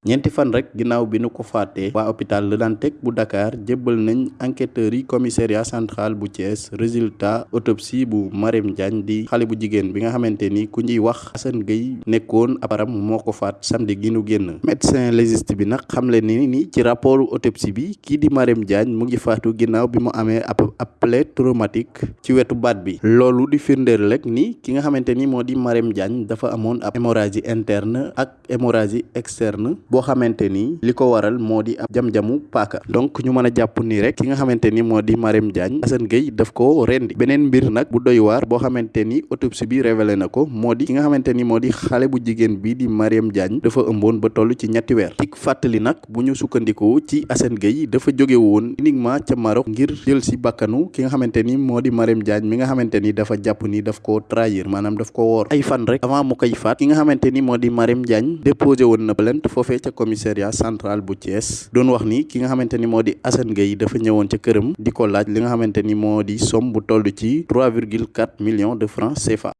ñeenti fan rek ginnaaw bi nu ko faatee waa hôpital Le Dantec bu Dakar jébbal nañ enquêteurs yi commissariat central bu Thiès résultat autopsie bu Marème Diagne di xale bu jigéen bi nga xamante ni ku ñuy wax Assane Gueye nekkoon aparam moo ko faat samedi gi nu génn. Médecin légiste bi nag xamle ni ni ci rapport autopsie bi kii di Marème Diagne mu ngi faatu ginnaaw bi mu amee ab plaie traumatique ci wetu baat bi. Loolu di firndeel rek ni ki nga xamante ni moo di Marème Diagne dafa amoon ab hémorragie interne ak hémorragie externe boo xamante ni li ko waral moo di ab jam-jamu paaka. Donc ñu mën a jàpp ni rek ki nga xamante ni moo di Marème Diagne Assane Gueye daf ko rendi. Beneen mbir nag bu doy waar boo xamante ni autopsie bi révélé na ko moo di ki nga xamante ni moo di xale bu jigéen bi di Marème Diagne dafa ëmboon ba toll ci ñetti weer. Ci fàttali nag bu ñu sukkandikoo ci Assane Gueye dafa jóge woon uniquement ca Maroc ngir jël si bakkanu ki nga xamante ni moo di Marème Diagne mi nga xamante ni dafa jàpp ni daf ko trahir maanaam daf ko woor. Ay fan rek avant mu koy faat ki nga xamante ni moo di Marème Diagne déposé woon na plainte foofee ca commissariat central bu Thiès doon wax ni ki nga xamante ni moo di Assane Gueye dafa ñëwoon laaj somme bu toll ci 3,4 millions de francs CFA